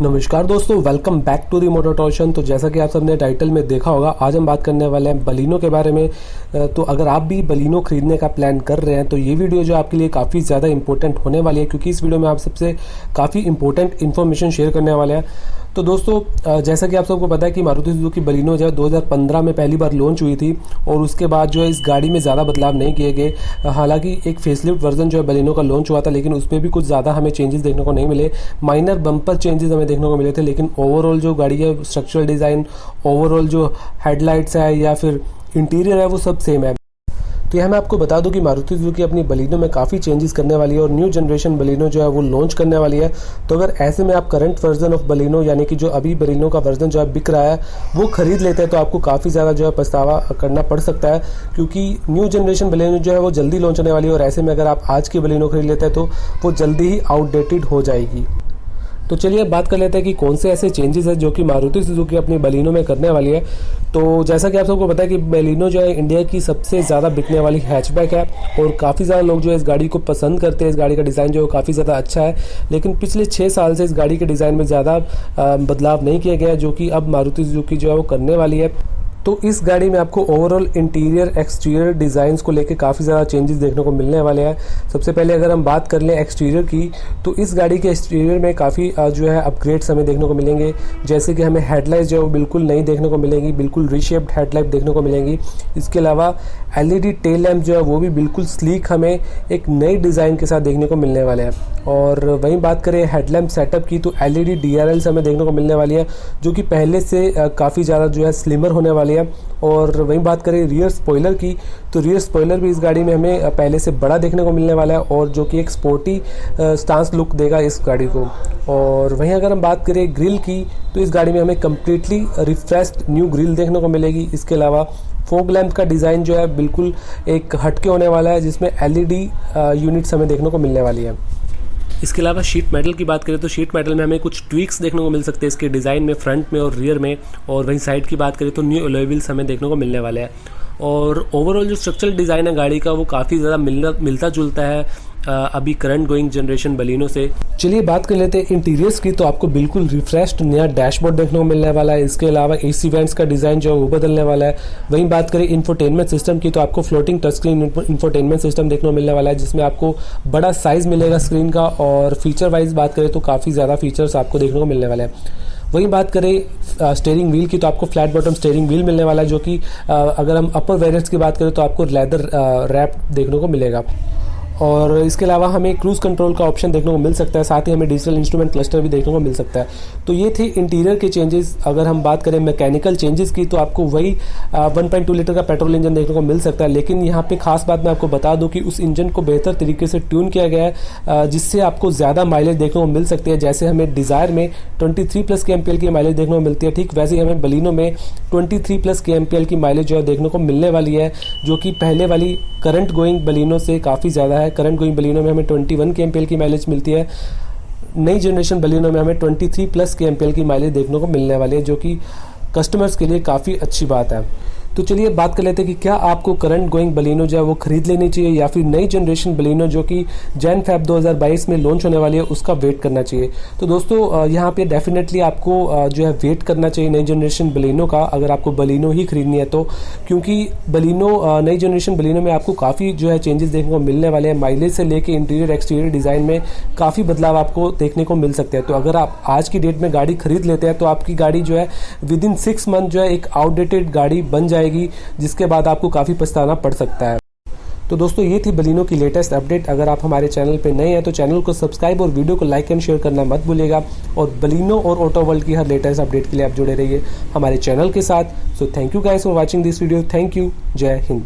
नमस्कार दोस्तों welcome back to the motor torsion तो जैसा कि आप सबने टाइटल में देखा होगा, आज हम बात करने वाले हैं बलिनो के बारे में। तो अगर आप भी बलिनो खरीदने का प्लान कर रहे हैं तो ये वीडियो जो आपके लिए काफ़ी ज़्यादा इंपॉर्टेंट होने वाली है, क्योंकि इस वीडियो में आप सबसे काफ़ी इंपॉर्टेंट इन्फॉर्मेशन शेयर करने वाले हैं। तो दोस्तों जैसा कि आप सबको पता है कि मारुति सुजुकी बलिनो जो है 2015 में पहली बार लॉन्च हुई थी और उसके बाद जो है इस गाड़ी में ज़्यादा बदलाव नहीं किए गए। हालाँकि एक फेसलिफ्ट वर्जन जो है बलिनो का लॉन्च हुआ था, लेकिन उसमें भी कुछ ज़्यादा हमें चेंजेस देखने को नहीं मिले। माइनर बम्पर चेंजेस हमें देखने को मिले थे, लेकिन ओवरऑल जो गाड़ी है स्ट्रक्चरल डिज़ाइन ओवरऑल जो हेडलाइट्स है या फिर इंटीरियर है, वो सब सेम है। तो यह मैं आपको बता दूँ कि मारुति सुजुकी अपनी बलिनो में काफ़ी चेंजेस करने वाली है और न्यू जनरेशन बलिनो जो है वो लॉन्च करने वाली है। तो अगर ऐसे में आप करंट वर्जन ऑफ़ बलिनो, यानी कि जो अभी बलिनो का वर्जन जो है बिक रहा है, वो खरीद लेते हैं तो आपको काफ़ी ज़्यादा जो है पछतावा करना पड़ सकता है। क्योंकि न्यू जनरेशन बलिनो जो है वो जल्दी लॉन्च होने वाली है और ऐसे में अगर आप आज की बलिनो खरीद लेते हैं तो वो जल्दी ही आउटडेटेड हो जाएगी। तो चलिए अब बात कर लेते हैं कि कौन से ऐसे चेंजेस है जो कि मारुति सुजुकी अपनी बलिनो में करने वाली है। तो जैसा कि आप सबको पता है कि बलिनो जो है इंडिया की सबसे ज़्यादा बिकने वाली हैचबैक है और काफ़ी ज़्यादा लोग जो है इस गाड़ी को पसंद करते हैं। इस गाड़ी का डिज़ाइन जो है काफ़ी ज़्यादा अच्छा है। लेकिन पिछले छः साल से इस गाड़ी के डिज़ाइन में ज़्यादा बदलाव नहीं किया गया जो कि अब मारुति सुजुकी जो है वो करने वाली है। तो इस गाड़ी में आपको ओवरऑल इंटीरियर एक्सटीरियर डिज़ाइंस को लेकर काफ़ी ज़्यादा चेंजेस देखने को मिलने वाले हैं। सबसे पहले अगर हम बात कर लें एक्सटीरियर की तो इस गाड़ी के एक्सटीरियर में काफ़ी जो है अपग्रेड्स हमें देखने को मिलेंगे। जैसे कि हमें हेडलाइट जो है बिल्कुल नई देखने को मिलेंगी, बिल्कुल रिशेप्ड हेडलाइट देखने को मिलेंगी। इसके अलावा एलईडी टेल लैम्प जो है वो भी बिल्कुल स्लीक हमें एक नई डिज़ाइन के साथ देखने को मिलने वाले हैं। और वहीं बात करें हेडलैम्प सेटअप की तो एल ई डी हमें देखने को मिलने वाली है, जो कि पहले से काफ़ी ज़्यादा जो है स्लिमर होने वाली और वहीं बात करें रियर स्पॉइलर की तो रियर स्पॉइलर भी इस गाड़ी में हमें पहले से बड़ा देखने को मिलने वाला है और जो कि एक स्पोर्टी स्टांस लुक देगा इस गाड़ी को। और वहीं अगर हम बात करें ग्रिल की तो इस गाड़ी में हमें कम्प्लीटली रिफ्रेश्ड न्यू ग्रिल देखने को मिलेगी। इसके अलावा फोक लैंप का डिज़ाइन जो है, बिल्कुल एक हटके होने वाला है, जिसमें एलईडी यूनिट्स हमें देखने को मिलने वाली है। इसके अलावा शीट मेटल की बात करें तो शीट मेटल में हमें कुछ ट्विक्स देखने को मिल सकते हैं इसके डिज़ाइन में फ्रंट में और रियर में और वहीं साइड की बात करें तो न्यू एलोविल्स हमें देखने को मिलने वाले हैं। और ओवरऑल जो स्ट्रक्चरल डिज़ाइन है गाड़ी का वो काफ़ी ज़्यादा मिलना मिलता जुलता है अभी करंट गोइंग जनरेशन बलिनो से। चलिए बात कर लेते हैं इंटीरियर्स की तो आपको बिल्कुल रिफ्रेश्ड नया डैशबोर्ड देखने को मिलने वाला है। इसके अलावा ए सी वैंट्स का डिज़ाइन जो है वो बदलने वाला है। वहीं बात करें इन्फोटेनमेंट सिस्टम की तो आपको floating touch screen infotainment system देखने को मिलने वाला है, जिसमें आपको बड़ा साइज़ मिलेगा स्क्रीन का, और फीचर वाइज बात करें तो काफ़ी ज़्यादा फीचर्स आपको देखने को मिलने वाले हैं। वहीं बात करें स्टेयरिंग व्हील की तो आपको फ्लैट बॉटम स्टेयरिंग व्हील मिलने वाला है, जो कि अगर हम अपर वेरियंट्स की बात करें तो आपको लेदर रैप देखने को मिलेगा। और इसके अलावा हमें क्रूज़ कंट्रोल का ऑप्शन देखने को मिल सकता है, साथ ही हमें डिजिटल इंस्ट्रूमेंट क्लस्टर भी देखने को मिल सकता है। तो ये थे इंटीरियर के चेंजेस अगर हम बात करें मैकेनिकल चेंजेस की तो आपको वही वन पॉइंट टू लीटर का पेट्रोल इंजन देखने को मिल सकता है। लेकिन यहाँ पे खास बात मैं आपको बता दूँ कि उस इंजन को बेहतर तरीके से ट्यून किया गया है जिससे आपको ज़्यादा माइलेज देखने को मिल सकती है। जैसे हमें डिज़ायर में ट्वेंटी प्लस के एम की माइलेज देखने को मिलती है, ठीक वैसे ही हमें बलिनो में ट्वेंटी प्लस के एम की माइलेज जो है देखने को मिलने वाली है, जो कि पहले वाली करंट गोइंग बलिनो से काफ़ी ज़्यादा है। करंट गोइंग बलिनो में हमें 21 के एम की माइलेज मिलती है। नई जनरेशन बलिनो में हमें 23 प्लस के की माइलेज देखने को मिलने वाली है, जो कि कस्टमर्स के लिए काफ़ी अच्छी बात है। तो चलिए बात कर लेते हैं कि क्या आपको करंट गोइंग बलिनो जो है वो खरीद लेनी चाहिए या फिर नई जनरेशन बलिनो जो कि जैन फैब 2022 में लॉन्च होने वाली है, उसका वेट करना चाहिए। तो दोस्तों यहाँ पे डेफिनेटली आपको जो है वेट करना चाहिए नई जनरेशन बलिनो का, अगर आपको बलिनो ही खरीदनी है तो। क्योंकि बलिनो नई जनरेशन बलिनो में आपको काफ़ी जो है चेंजेस देखने को मिलने वाले हैं। माइलेज से लेकर इंटीरियर एक्सटीरियर डिज़ाइन में काफ़ी बदलाव आपको देखने को मिल सकते हैं। तो अगर आप आज की डेट में गाड़ी खरीद लेते हैं तो आपकी गाड़ी जो है विद इन सिक्स मंथ जो है एक आउटडेटेड गाड़ी बन जाए जाएगी, जिसके बाद आपको काफ़ी पछताना पड़ सकता है। तो दोस्तों, ये थी बलिनो की लेटेस्ट अपडेट। अगर आप हमारे चैनल पर नए हैं तो चैनल को सब्सक्राइब और वीडियो को लाइक एंड शेयर करना मत भूलेगा और बलिनो और ऑटो वर्ल्ड की हर लेटेस्ट अपडेट के लिए आप जुड़े रहिए हमारे चैनल के साथ। So thank you guys for watching this video thank you जय हिंद।